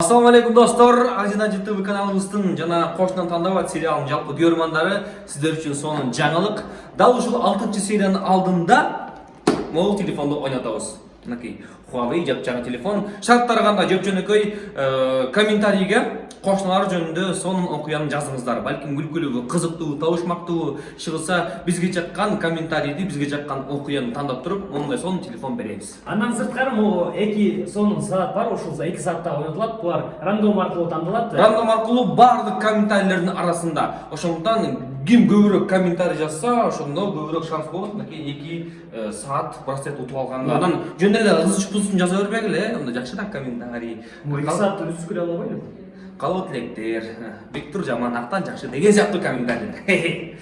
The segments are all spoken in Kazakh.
алейкум достор азина ютуб каналыбыздын жана кошунан тандабат сериалынын жалпы көрөрмандары сиздер үчүн сонун жаңылык дал ушул алтынчы сериянын алдында могул телефонду ойнотобуз мынакей huawei жапжаңы телефон. Шарттары кандай жөп жөнөкөй комментарийге. Кошуналар жөнүндө сонун окуяны жазыңыздар балким күлкүлүүбү кызыктуу табышмактуу чыгылса бизге жаккан комментарийди бизге жаккан окуяны тандап туруп мондай сонун телефон беребиз андан сырткары могу эки сонун саат бар ушул эки саатта ойнотулат булар рандом аркылуу тандалат рандом аркылуу баардык комментарийлердин арасында. Ошондуктан ким көбүрөөк комментарий жазса ошондо көбүрөөк шанс болот. Мынакей эки саат браслет утуп алганга. Анан жөн эле ызычып бузун жаза бербегиле э мындай жакшы да комментарий. Эки саатты үзүп көрө албайбы калуу тилектер бектур жаман актан жакшы деген сыяктуу комментарийлер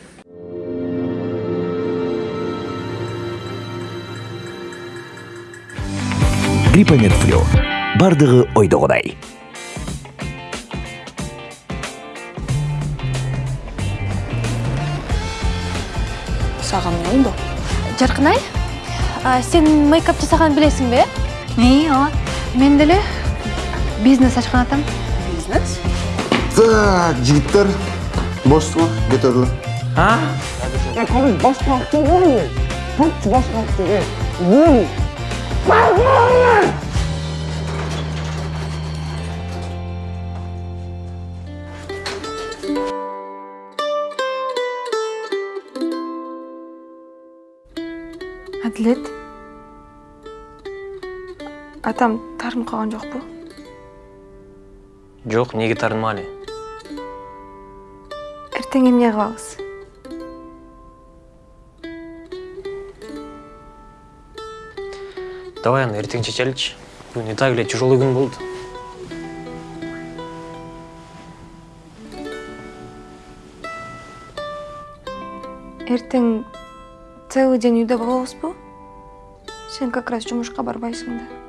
Гриппомед флю. Бардығы ойдағыдай. саған не oldu? жарқынай а, сен мейкап жасағанын білесің бе İyi o. мен деле бизнес ашқан атам Бизнес? Так, жігіттер, босты ма? Көтерілі. әділет атам тарынып қалған жоқ па Жоқ, неге тарынмалы? ертең эмне кылабыз Давай аны ертең шешеличи. Бүгүн и так эле тяжелый күн болду. ертең целый день үйдө болобузбу сен как раз жумушка барбайсың да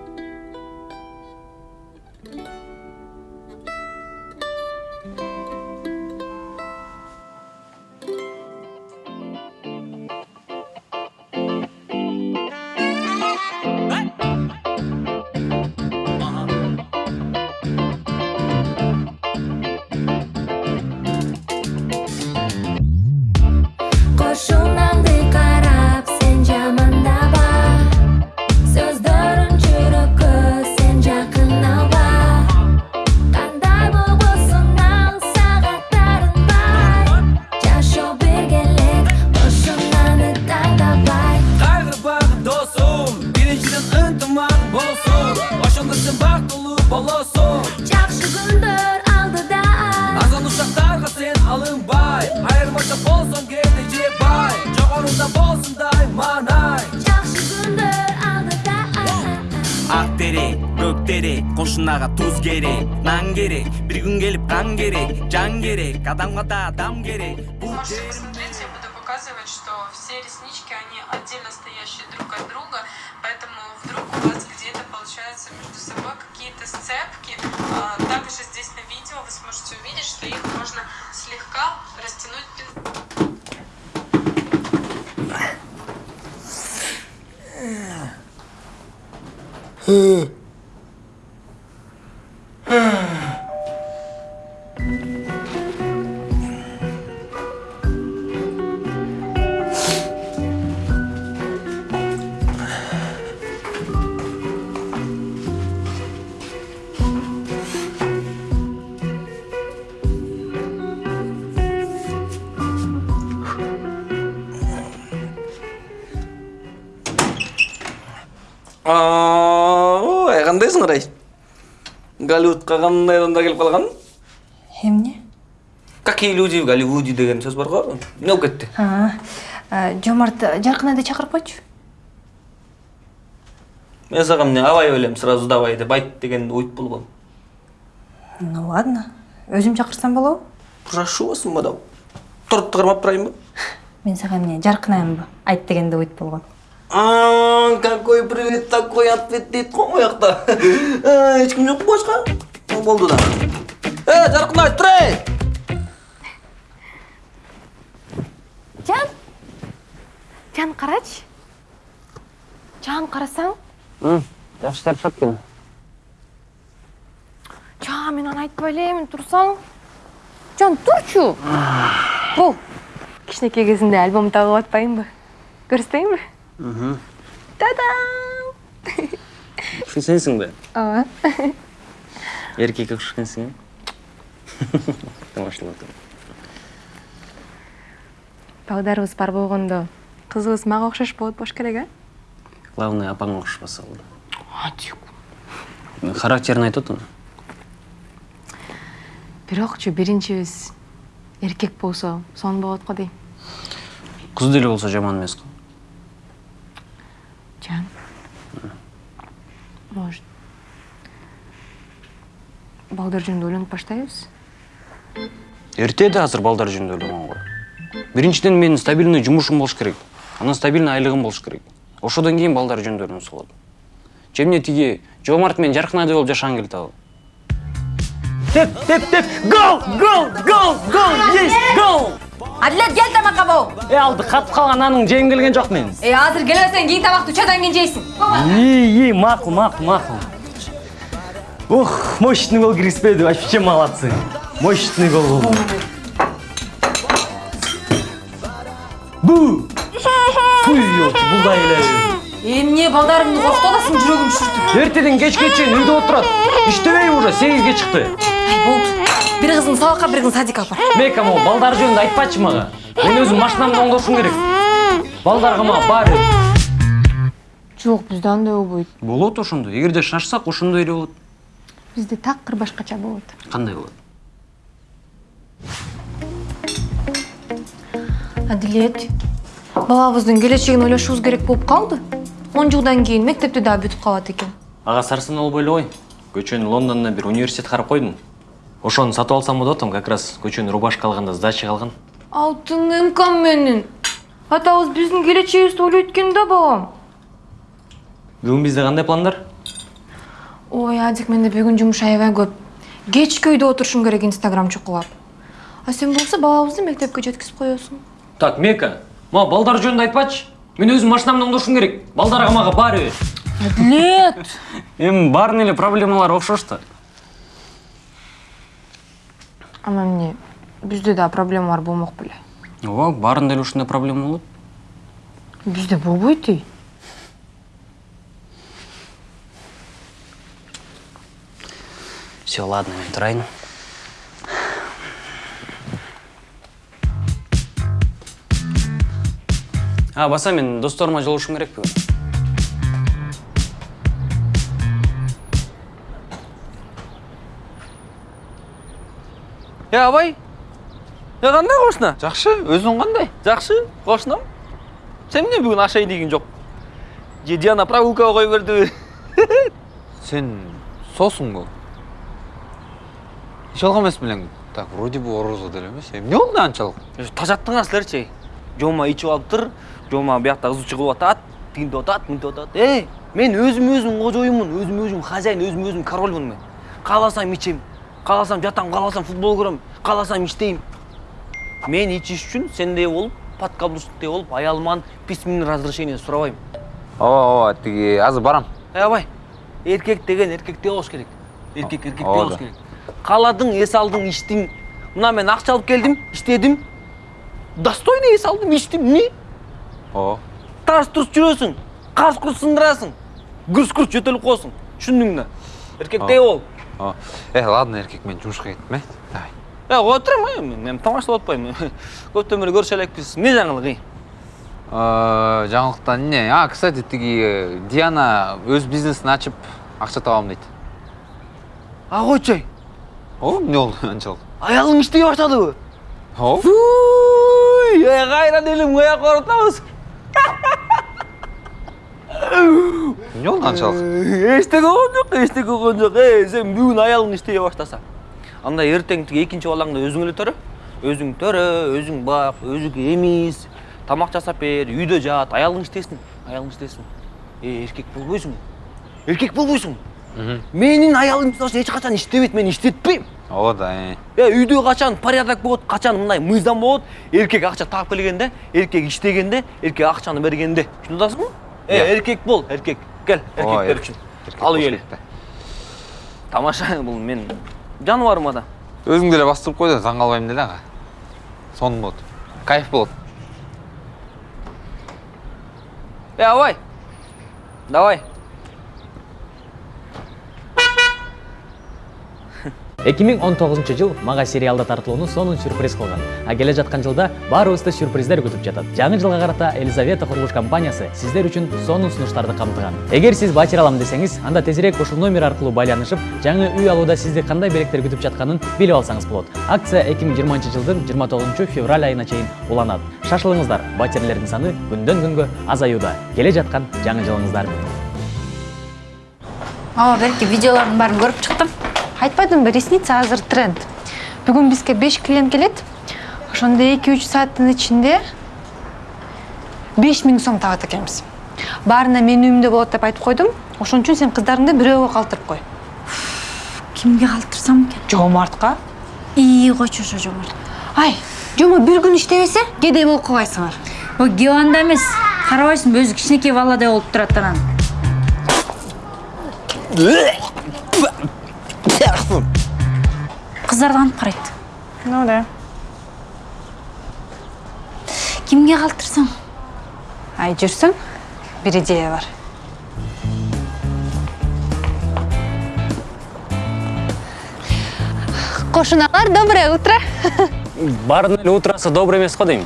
көк терек кошунага туз керек нан керек бир күн келип кан керек жан керек адамга да адам керек бул Можете посмотреть, я буду показывать, что все реснички, они отдельно стоящие друг от друга, поэтому вдруг у вас где-то получается между собой какие-то сцепки. А, Также здесь на видео вы сможете увидеть, что их можно слегка растянуть Oh, er an dessen recht. Голливудка кандай адамдар келип калган Эмне? какие люди в голливуде деген сөз бар го эмне болуп кетти Жомарт жаркынайды чакырып койчу. мен сага эмне абай элем сразу давай деп айт дегенди уйтуп болгом Ну ладно. Өзүм чакырсам болобу? прошу вас мадам тортты кармап турайынбы Мен сага эмне жаркынайымбы? Айт дегенде уйт болгон. А, какой привет, такой ответ дейт го моякта эч ким жок башка болду да. Э жаркынай тур эй жан жан карачы жан карасаң? Жакшы тарышат экен. жан мен аны айтпай элемин турсаң жан турчу бул кичинекей кезимде альбом тагып атпайынбы көрсөтпөйүнбү тадам Ушул сенсиң да? ооба окшош экенсиң, э? Тамашалап атам. балдарыбыз бар болгондо кызыбыз мага окшош болот болуш керек э Главное, апаңа окшошпаса болду. Характерин айтып атам. бирокчу биринчибиз эркек болсо сонун болот го дейм Кыз деле болсо жаман эмес го. Может балдар жөнүндө ойлонуп баштайбыз Эрте да азыр балдар жөнүндө ойлогонго. Биринчиден менин стабильный жумушум болуш керек. Анан стабильный айлыгым болуш керек. Ошодон кийин балдар жөнүндө ойлонсо болот. Же эмне тиги Жомарт менен Жаркынадай болуп жашагың келет абы? деп деп деп гол гол гол гол есть гол адилет кел тамакка бул е алды катып калган наныңды жегим келген жок мен. Э азыр келбесең кийин тамакты үч айдан кийин жейсиң и и макул макул макул ух мощный гол киргизбеди вообще молодцы. Мощный гол. Болду бу бул да эмне балдарыңды коркутуп атасың жүрөгүм түшүртүп эртеден кечке чейин үйдө отурат иштебей уже сегизге чыкты ай кызын сабакка бир кызын садикка алып бар мека могу балдар жөнүндө айтпачы мага мен өзүм машинамды оңдошум керек балдарга мага баары жок бизде андай болбойт Болот ошондой. Эгерде шашсак ошондой эле болот. бизде такыр башкача болот Кандай болот? адилет балабыздын келечегин ойлошубуз керек болуп калды он жылдан кийин мектепти дагы бүтүп калат экен Ага сарсын болбой эле ой. Көчөнү Лондондон бир университет карап койдум. Ошону сатып алсам болот атам, как раз көчөнү рубашка алганда сдача калган. алтын эмкам менин атабыз биздин келечегибизди ойлойт экен да бабам Бүгүн бизде кандай пландар? ой адик менде бүгүн жумуш аябай көп кечке үйдө отурушум керек инстаграм чукулап а сен болсо балабызды мектепке жеткизип коесуң Так, Мека, мага балдар жөнүндө айтпачы. Мен өзүм машинамды оңдошум керек. Балдарга мага баары. адилет Эми баарынын эле проблемалары окшош да. Ама эмне бизде да проблемалар болмок беле Ооба, баарында эле ушундай проблема болот. бизде болбойт ей Все, ладно, мен турайын. А, баса мен досторума жолугушум керек Е абай е қандай қошына Жақсы, өзің қандай? жақсы қошынам сен не бүгін ашайын деген жоқ диана прогулкаға қойып берді Сен сосың бұл. Жалға емес білең. Так, вроде бы ораза деле емес. Эмне болду анчалык? тажаттыңар сілерші жома ичип алып тұр жома бияқта ызы чыгып атат тигинде атат мынтип атат эй мен өзім өзім кожоюмун өзім өзім хозяин өзім өзім корольмун мен кааласам ичем кааласам жатам кааласам футбол көрөм кааласам иштейм мен ичиш үчүн сендей болуп подкаблучниктей болуп аялыман письменный разрешение сурабайм Ооба, ооба, тиги азыр барам. Эй абай эркек деген эркектей болуш керек. Эркек эркектей ооба. болуш керек. Кааладың эс алдың иштиң мына мен акча алып келдим иштедим достойный эс алдым иштим эмне Ооба. тарс турс жүрөсүң карс курс сындырасың гүрс күрс жөтөлүп коесуң түшүндүң да эркектей бол. Э, ладно, эркек мен жумушка кеттим, э. Давай. э э мен тамашалап атпайм көптөн бери көрүшө элекпиз эмне жаңылык эй Э, жаңылыктан эмне? А, кстати, тиги э, Диана өз бизнесин ачып акча табам дейт. а ай О, эмне болду анчалык? аялың иштей баштадыбы Ооба. Уй, э кайра делим каяка баратабыз Эмне болду анчалык? эчтеке болгон жок эчтеке болгон жок. Э сен бүгүн аялың иштей баштаса анда тиги экинчи балаңды өзүң эле төрө өзүң төрө өзүң бак өзүң эмиз тамак жасап бер үйдө жат аялың иштесин. Аялың иштесин. Э эркек болбойсуң. Эркек болбойсуң. Менин аялым эч качан иштебейт мен иштетпейм Ооба да, э. э үйдө качан порядок болот качан мындай мыйзам болот. Эркек акча таап келгенде эркек иштегенде эркек акчаны бергенде. Түшүнүп атасыңбы э эркек бол эркек кел үчүн Эркек ал да. тамаша бул мен жаныбарыма да. Өзүң деле бастырып кой да таң калбайм деле ага сонун болот кайф болот эй абай. Давай. 2019 жыл мага сериалда тартылууну сонун сюрприз кылган. А келе жаткан жылда баарыбызды сюрприздер күтүп жатат. Жаңы жылга карата елизавета курулуш компаниясы сиздер үчүн сонун сунуштарды камтыган. Эгер сиз батир алам десеңиз анда тезирээк ушул номер аркылуу байланышып жаңы үй алууда сизди кандай белектер күтүп жатканын билип алсаңыз болот. Акция 2020 жылдын 29 февраль айына чейин уланат. Шашылыңыздар батирлердин саны күндөн күнгө азаюуда. Келе жаткан жаңы жылыңыздар. Менен ооба берки видеолордун баарын көрүп чыктым айтпадымбы ресница азыр тренд. Бүгүн бизге беш клиент келет ошондо эки үч сааттын ичинде беш миң сом табат экенбиз. Баарына менин үйүмдө болот деп айтып койдум. Ошон үчүн сен кыздарыңды бирөөгө калтырып кой. Кимге калтырсам экен? Жоомартка ии койчу ошо жомарт. Ай жомо бир күн иштебесе кедей болуп калбайсыңар. Ой кеп анда эмес карабайсыңбы өзү кичинекей баладай болуп турат анан кыздар кантип карайт ну да. Кимге калтырсам ай жүрсүң бир идея бар. Кошуналар доброе утро. Баардын эле утрасы добрый эмес го дейм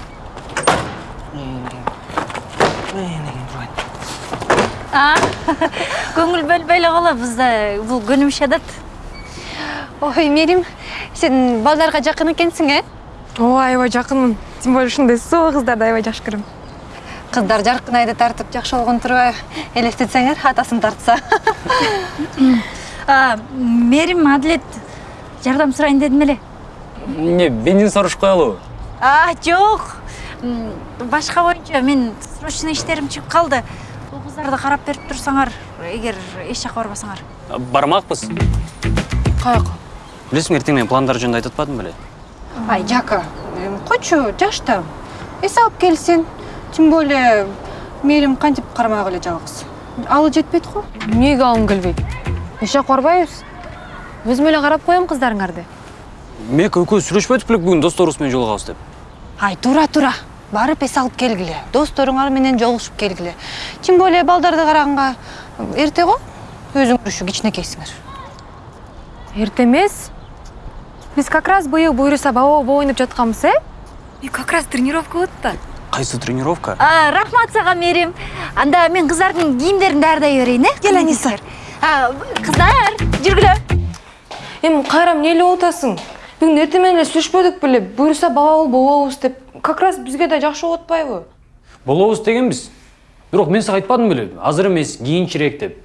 көңүл бөлбөй эле калабыз да бул көнүмүш адат ой мерим сен балдарга жакын экенсиң э ооба аябай жакынмын тем более ушундай суу кыздарды аябай жакшы көрөм кыздар жаркын айды тартып жакшы болгон турбайбы элестетсеңер атасын тартса. А, мерим адлет жардам сурайын дедим эле эмне бензин сорож коелубу а жок М, башка боюнча мен срочный иштерим чыгып калды бул кыздарды карап берип турсаңар эгер эч жака барбасаңар бармакпыз каяка билесиң эртең менен пландар жөнүндө айтып атпадым беле ай жака эм, койчу жаш да эс алып келсин тем более мерим кантип кармак эле жалгыз алы жетпейт го эмнеге алгым келбейт эч жака барбайбыз өзүм эле карап коем кыздарыңарды мек экөөбүз сүйлөшпөдүк беле бүгүн досторубуз менен жолугабыз деп. Ай тура тура. Барып эс алып келгиле досторуңар менен жолугушуп келгиле тем более балдарды караганга эрте го өзүңөр ушу кичинекейсиңер эрте эмес биз как раз быйыл буюрса баба боо ойноп жатканбыз э? И как раз тренировка болот да кайсы тренировка? А, рахмат сага мерим анда мен кыздардын кийимдерин даярдай берейин э? Кел, Аниса. А, кыздар жүргүлө эми кайра эмне эле болуп атасың бүгүн эртең менен эле сүйлөшпөдүк беле буюрса бала болуп болобуз деп. Как раз бизге да жакшы болуп атпайбы болобуз дегенбиз бирок мен сага айтпадым беле азыр эмес кийинчерээк деп.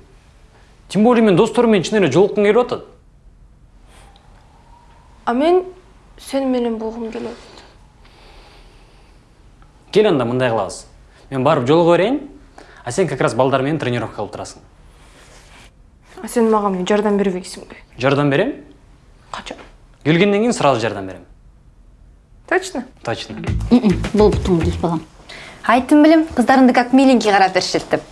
Тем более мен досторум менен чын эле жолуккум келип атат а мен сени менен болгум келет кел анда мындай кылабыз мен барып жолуга берейин а сен как раз балдар менен тренировка кылып турасың а сен мага эмне жардам бербейсиңби жардам берем? Качан келгенден кийин сразу жардам берем. Точно? Точно. Болуптуң дус балам? Айттым билем кыздарыңды как миленький карап беришет деп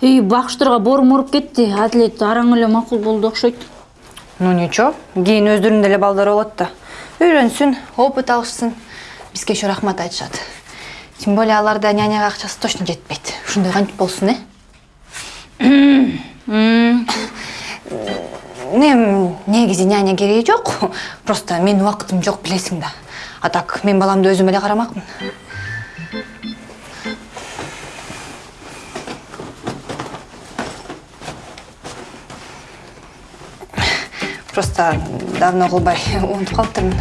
үй бакыштырга боорум ооруп кетти атлет араң эле макул болду окшойт ну ничего кийин өздөрүнүн деле балдары болот да үйрөнсүн опыт алышсын. Бизге еще рахмат айтышат тем более аларда няняга акчасы точно жетпейт ушундай кантип болсун э? Эми негизи няня кереги жок просто менин убакытым жок билесиң да. А так мен баламды өзүм эле карамакмын просто давно кылбай унутуп калыптырмын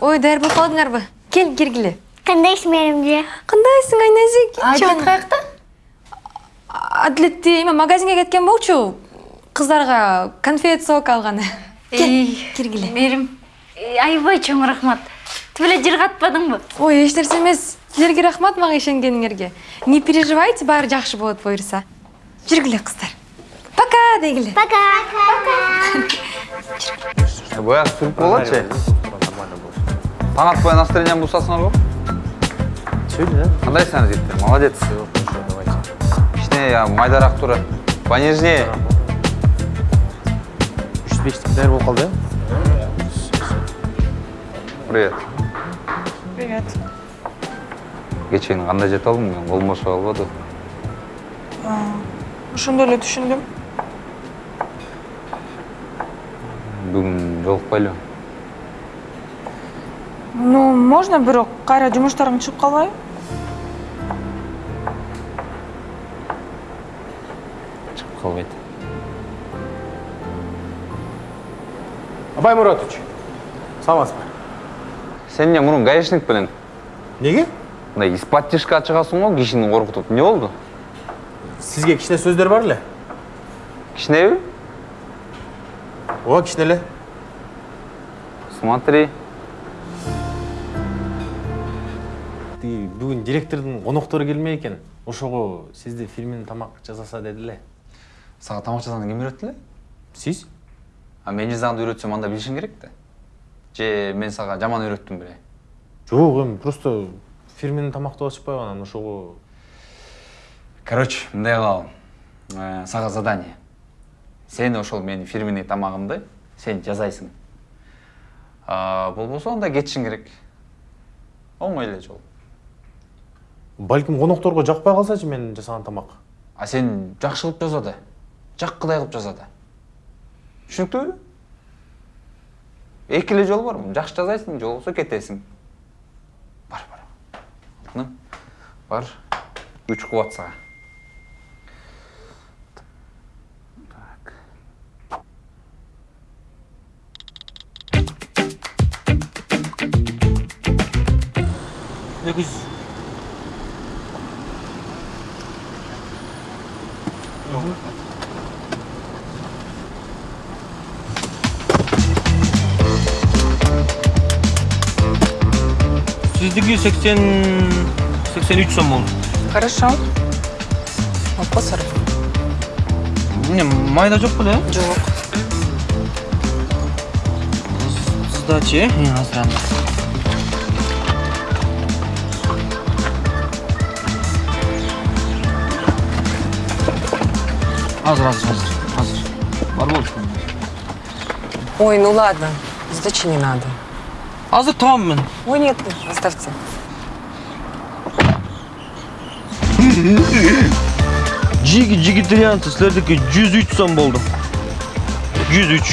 ой даяр болуп калдыңарбы кел киргиле кандайсың меримже кандайсың айназик адлет каякта адлетти эме магазинге кеткен болчу. Кыздарга конфет сок алганы кел киргиле мерим аябай чоң рахмат. Тип эле жыргатпадыңбы ой эч нерсе эмес силерге рахмат мага ишенгениңерге не переживайте баары жакшы болот буюрса жүргүле кыздар пока дегиле пока. баягы сүрүп болотчу таң атпай настроениеңи бусасыңар го кандайсыңар жигиттер молодец. Кичине я майдараак тура. Понежнее. Үч жүз болуп калды привет. Привет. кечээни кандай жетип алдың Ошондой эле түшүндүм. Бүгүн жолукпайлыбы Ну, можно бирок? Кайра жумуштарың чыгып калбайбы? чыгып калбайт. Абай муратович саламатсызбы сен эмне мурун гаишник белең неге? Мындай испат тишке чыгасың го кишини коркутуп эмне болду? Сизге кичине сөздөр бар эле? Кичинеби? Ооба кичине эле смотри. Тиги бүгүн директордун коноктору келмей экен ошого сизди фирменин тамак жасаса деди эле сага тамак жасаууну ким үйрөттү эле сиз а мен жасаганды үйрөтсөм анда билишиң керек да же мен сага жаман үйрөттүм беле жок эми просто фирменин тамактап атышпайбы анан ошого. Короче мындай кылалы Э, сага задание. Сен ошол менин фирменный тамагымды сен жасайсың. Болбосо анда кетишиң керек. Оңой эле жол. Балким конокторго жакпай калсачы мен жасаган тамак а сен жакшы кылып жаса да жаккыдай кылып жаса да түшүнүктүүбү эки эле жол бар жакшы жасайсың же болбосо кетесиң бар бар. Алтыным. Бар. Күч кубат сага эки жүз сиздики сексен сексен үч сом болду Хорошо. Алып кой сарып. эмне майда жок беле Жок. сдача э азыр аны азыр азыр азыр азыр бар болчу Ой, ну ладно, сдачи не надо. азыр табам мен Ой, нет, оставьте. жиги жигитарианцы силердики жүз үч сом болду жүз үч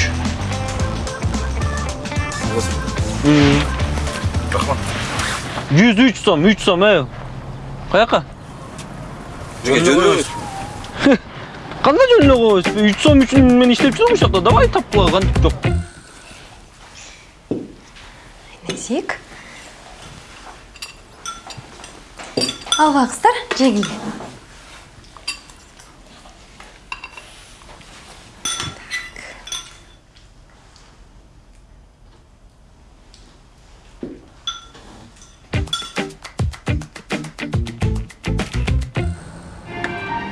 жүз үч сом үч сом э каяка жөн эле коебуз үч сом үчүн мен иштеп жүрөм ушул жакта давай тапкыла кантип жок Нәзик. Алға қыздар, жегіле.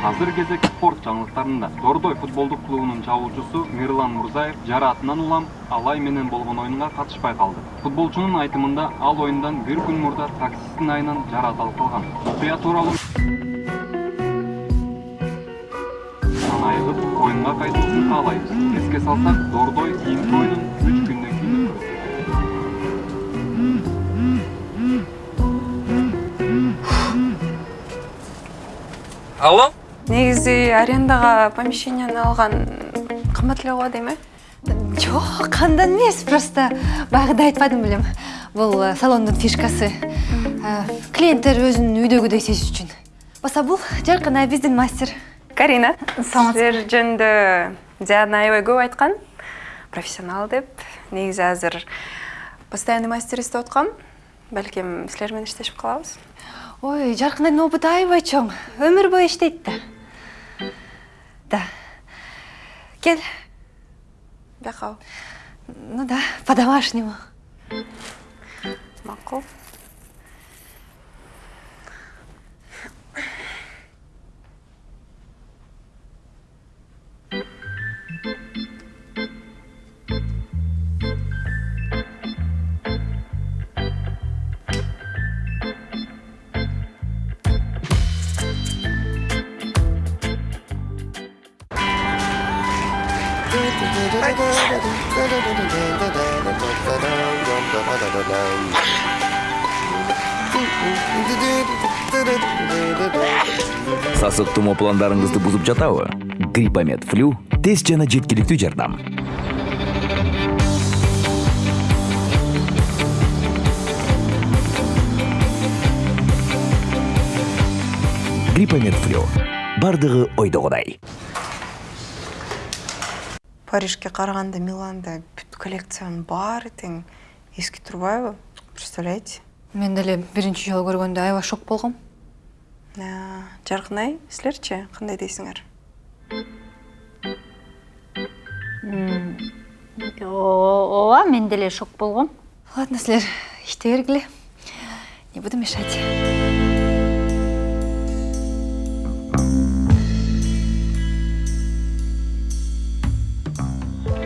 азыр кезек спорт жаңылыктарында дордой футболдук клубунун чабуучусу мирлан мурзаев жараатынан улам алай менен болгон оюнга катышпай калды. Футболчунун айтымында ал оюндан бир күн мурда таксисттин айынан жараат алып калган. Окуя тууралуу айыгып оюнга кайтуусын каалайбыз. Эске салсак дордой кийинки оюнун үч күндөн кийин алло? Негизи арендага помещениени алган кымбат эле болот эми Жоқ, қандан емес, просто бағыда айтпадым білем. Бұл э, салондың фишкасы. Э, Клиенттер өзін үйдегідей сезіш үшін. Баса бұл жарқына біздің мастер. карина силер жөнүндө диана аябай көп айткан профессионал деп негизи азыр постоянный мастер издеп аткам балким силер менен иштешип калабыз Ой, жарқынайдың опыты аябай чоң. Өмір бойы іштейді да. Да. Кел. бияка Ну да, по-домашнему. макул сасык тумоо пландарыңызды бузуп жатабы? Гриппомед флю тез жана жеткиликтүү жардам. Гриппомед флю бардыгы ойдогудай парижге караганда миланда бүт коллекциянын баары тең эски турбайбы? Представляете? Мен деле биринчи жолу көргөндө аябай шок болгом жаркын ай силерчи кандай дейсиңер ооба мен деле шок болгом ладно силер иште бергиле не буду мешать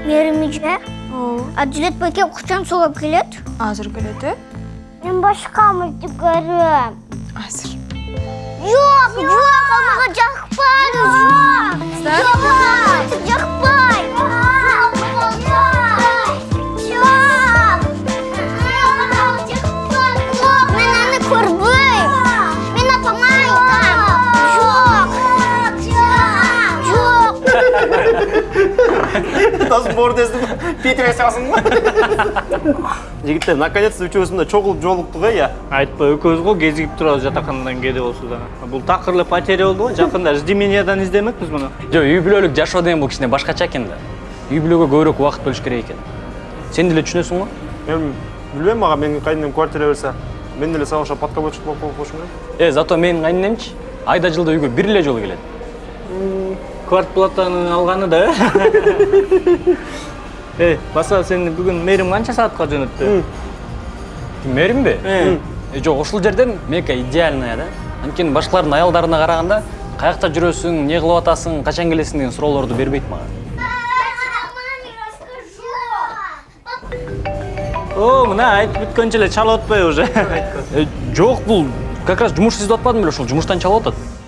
Мээрим Адилет байке кучан сулап келет? Азыр келет, э? Мен башка мультик көрөм. Азыр. Жок, жок, мага жакпайт. Жок. Жок, мага Жок. Досым бордездім Питер сасың ба? Жігіттер, наконец-то үчөөсүндө чогулуп жолуктук э, я. айтпай экөөбүз го кезигип турабыз жатакандан кээде болсо да бул такыр эле потеря болду го жакында ждемениядан издемекпиз муну жок үй бүлөлүк жашоо деген бул кичине башкача экен да үй бүлөгө көбүрөөк убакыт бөлүш керек экен сен деле түшүнөсүң го Мен билбейм мага менин кайненем квартира берсе, мен деле сага окшоп подководчик болуп коюшум керек. э зато менин кайненемчи айда жылда үйгө бир эле жолу келет квартплатаны алганы да. Э баса сени бүгүн мээрим канча саатка жөнөттү мэримби э жок ушул жерден мека идеальная да. Анткени башкалардын аялдарына караганда каякта жүрөсүң эмне кылып атасың качан келесиң деген суроолорду бербейт мага о мына айтып бүткөнчө эле чалып атпайбы уже. Э, жок бул как раз жумуш издеп атпадым беле ошол жумуштан чалып атат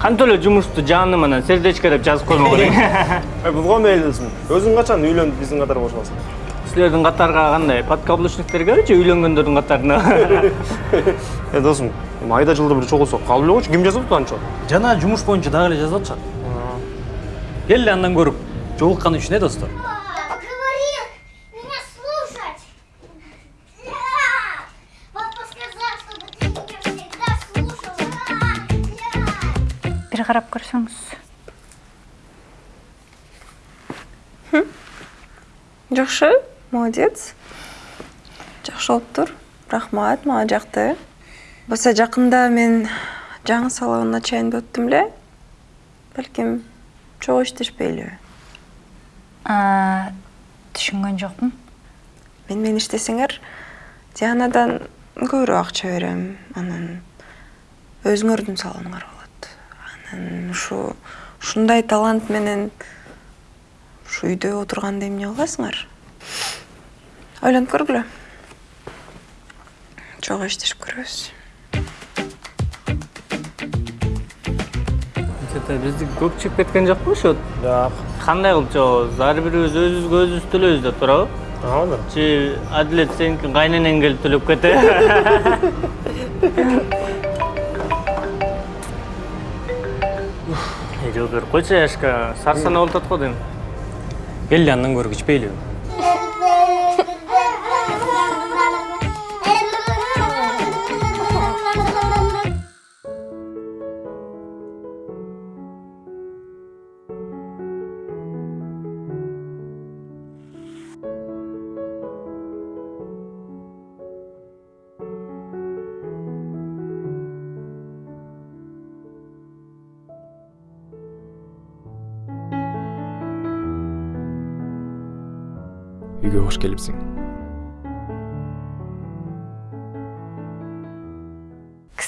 кантип эле жумушту жаным анан сердечко деп жазып коймок элең Ай, бул кандай элесиң? Өзүң качан үйлөнүп биздин катары кошуласың? силердин катарга кандай подкаблучниктергечи үйлөнгөндөрдүн катарына? Э, досум, эми айда жылда бир чогулсок калып эле койчу, ким жазып атат анча? жана жумуш боюнча дагы эле жазып атышат келе андан көрүп. Жолуккан үчүн э достор? Бир карап көрсөңүз жакшы молодец. Жакшы болуптур рахмат мага жакты баса жакында мен жаңы салон ачайын деп аттым эле балким чогуу иштешпейлиби түшүнгөн жокмун мен менен иштесеңер дианадан көбүрөөк акча берем анан өзүңөрдүн салонуңар ушу ушундай талант менен ушу үйдө отурганда эмне кыласыңар? Ойлонуп көргүлө. Чогуу иштешип көрөбүз. Чета бизди көп чыгып кеткен жокпу ошо жок. Кандай кылып чыгабыз? Ар бирибиз өзүбүзгө өзүбүз төлөйбүз да туурабы? Ооба чи адилет сеники кайненең келип төлөп кете жол берип койчу яшка сарсанаа болуп атат го дейм келе андан көрүп келипсиң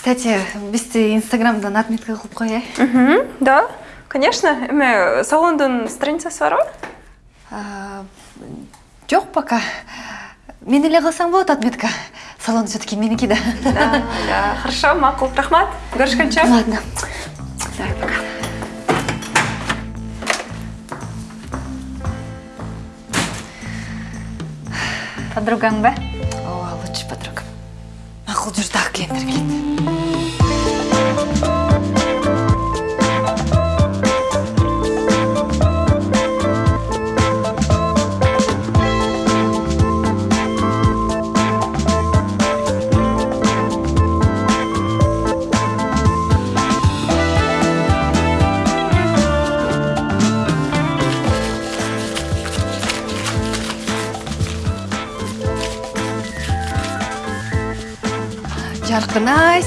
кстати бизди инстаграмдан отметка э Мгм, да конечно. Эме салондун страницасы барбы А, жок пока. Мен эле кылсаң болот отметка. Салон все таки меники да? Да да. Хорошо макул рахмат. Көрүшкөнчө ладно. Давай пока подругаң ба ооба лучший подругам макул жүр дагы клиенттер келет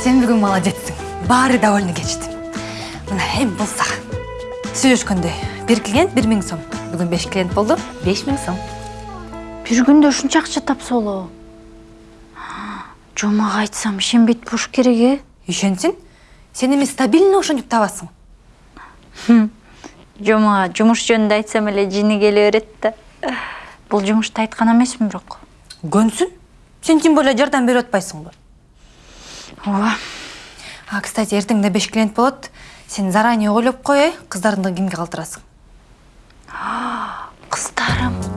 сен бүгүн молодецсиң баары довольно кетишти мына эми бул сага сүйлөшкөндө бир клиент бир миң сом. Бүгүн беш клиент болду беш миң сом. Бир күндө ушунча акча тапса болобу жомага айтсам ишенбейт болуш керек э? Ишенсин сен эми стабильно ошентип табасың. Жомага жумуш жөнүндө айтсам эле жини келе берет да бул жумушты айткан эмесмин бирок көнсүн сен тем более жардам берип атпайсыңбы ооба а кстати эртеңде беш клиент болот. Сен заранее ойлоп кой э кыздарыңды кимге калтырасың? Кыздарым.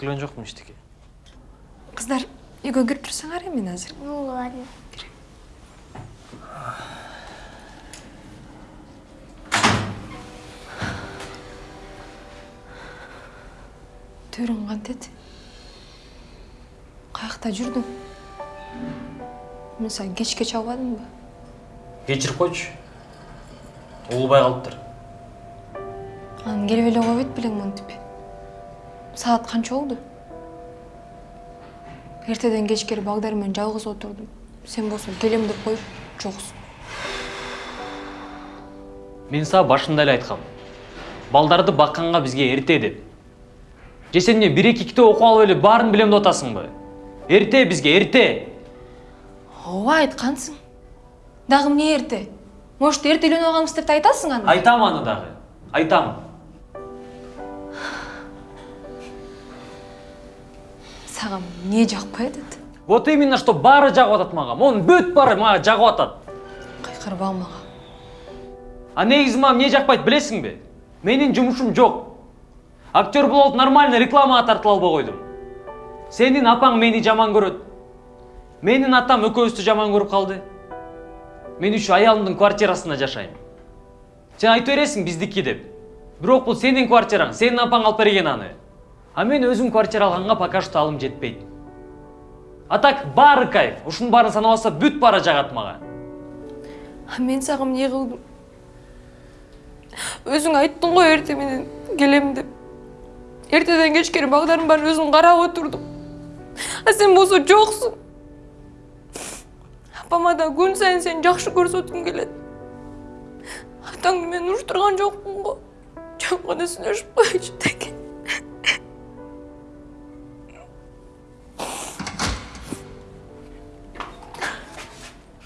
Алып келген жоқпын ештеңе кыздар үйгө кирип турсаңар эми азыр Ну ладно. төрүң кантет каякта жүрдүң мен сага кечке чабадымбы кешіріп қойшы. Улубай қалыптыр. Анан келип эле койбойт белең монтип саат канча болду эртеден кечкери багдар менен жалгыз отурдум сен болсо келем деп коюп жоксуң мен сага башында эле айткам балдарды бакканга бизге эрте деп. Же сен эмне бир эки китеп окуп алып эле баарын билем деп атасыңбы эрте бизге эрте ооба айткансың дагы эмне эрте может эрте үйлөнүп алганбыз деп да айтасың аны айтам аны дагы айтам. Сага эмне жакпай атат? Вот именно что баары жагып атат мага. Монун бүт баары мага жагып атат кыйкырбагын мага. А негизи мага эмне жакпайт билесиңби? Менин жумушум жок. Актер болуп нормально рекламага тартыла албай койдум. Сенин апаң мени жаман көрөт. Менин атам экөөбүздү жаман көрүп калды. Мен ушу аялымдын квартирасында жашайм. Сен айта бересиң биздики деп. Бирок бул сенин квартираң сенин апаң алып берген аны. А мен өзүм квартира алганга пока что алым жетпейт а так баары кайф. Ушунун баарын санап бүт баары жагат А мен сага эмне кылдым өзүң айттың го эрте менен келем деп. Эртеден кечкери багдардын баарын өзүң карап отурдум а сен болсо жоксуң апама да күн сайын сени жакшы көрсөткүм келет атаңды мен уруштурган жокмун го жөн гана сүйлөшүп деги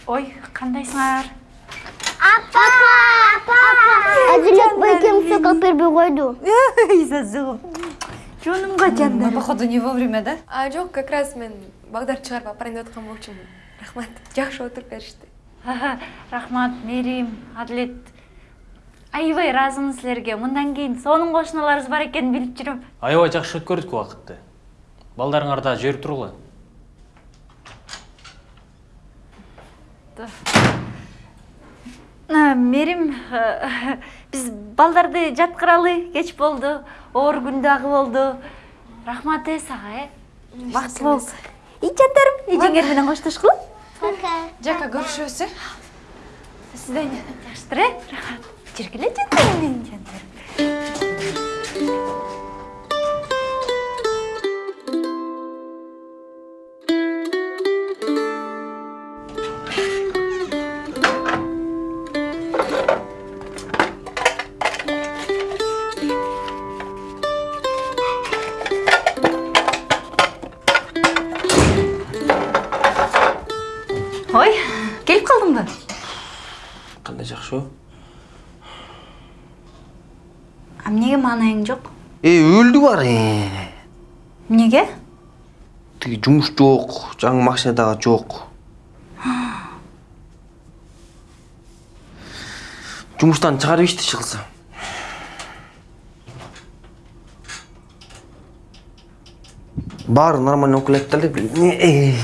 ой кандайсыңар Апа! Апа! Әділет байкем сокак бербей койду. зазыгым жонумга жандар походу не вовремя да а жок как раз мен багдарды чыгарып алып барайын деп аткан болчумун рахмат жакшы отуруп беришти рахмат мээрим адилет аябай ыраазымын силерге мындан кийин сонун кошуналарыбыз бар экенин билип жүрөм аябай жакшы өткөрдүк убакытты балдарыңар да жиберип тургула мээрим э, биз балдарды жаткыралы кеч болду оор күн дагы болду рахмат э? Сага э бактылуу бол ий жандарым эжеңер менен коштошкула Пока. жака көрүшөбүз э? До свидания жакшытыр э? Рахмат. Жүргүлө жандарым менин жандарым маанайың жок э өлдү бар эмнеге тиги жумуш жок жаңы машина дагы жок жумуштан чыгарып ишти иши кылса баары нормально окуп элек деле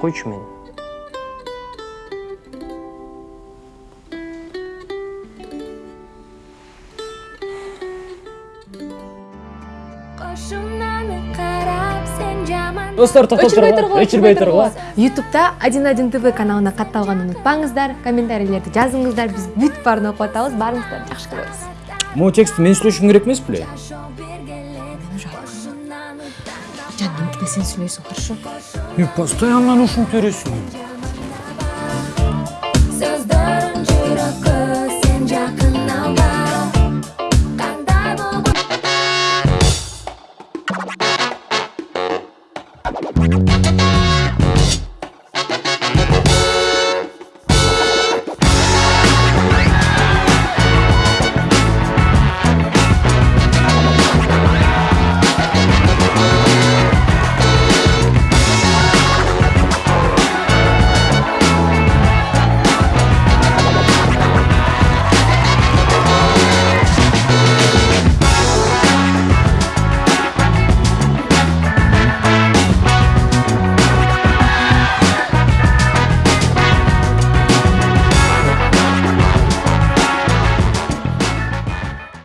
койчу мени Кошунаны карап сен жаман. Достор токтоп тургула өчүрбөй тургула ютубта один один тв каналына катталганды унутпаңыздар комментарийлерди жазыңыздар. Биз бүт баарын окуп атабыз баарыңыздарды жакшы көрөбүз могу текстти мен сүйлөшүм керек эмес беле жаным эмтине сен сүйлөйсүң хорошо постоянно ушинтип бересиң